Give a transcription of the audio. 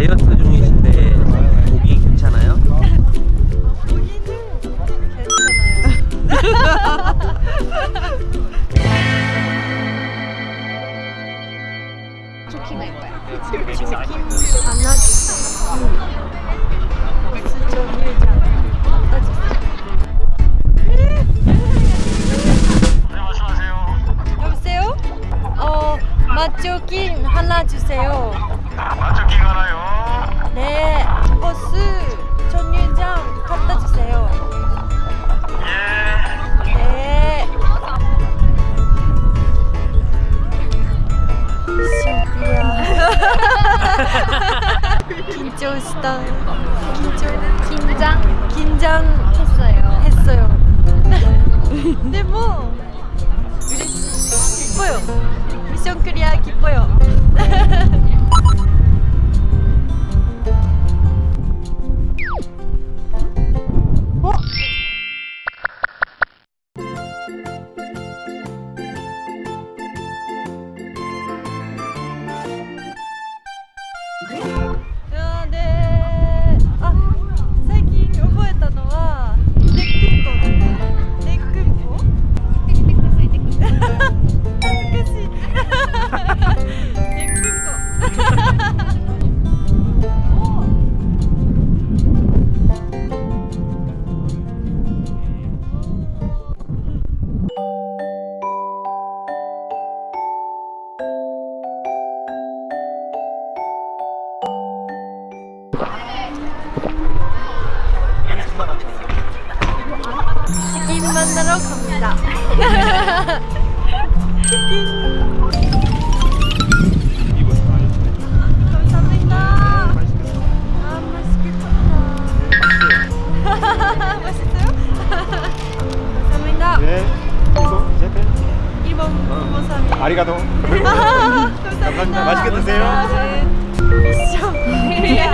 다이어트 중이신데 고기 괜찮아요? 고기는. 여보세요? 어, 맛조김 하나 주세요. 긴장했다. 긴장. 긴장 긴장 했어요. 했어요. 근데 뭐 기뻐요. 미션 클리어 기뻐요. 아, 감사합니다. 아리가도. 감사합니다. 맛있게 드세요. 네. 네.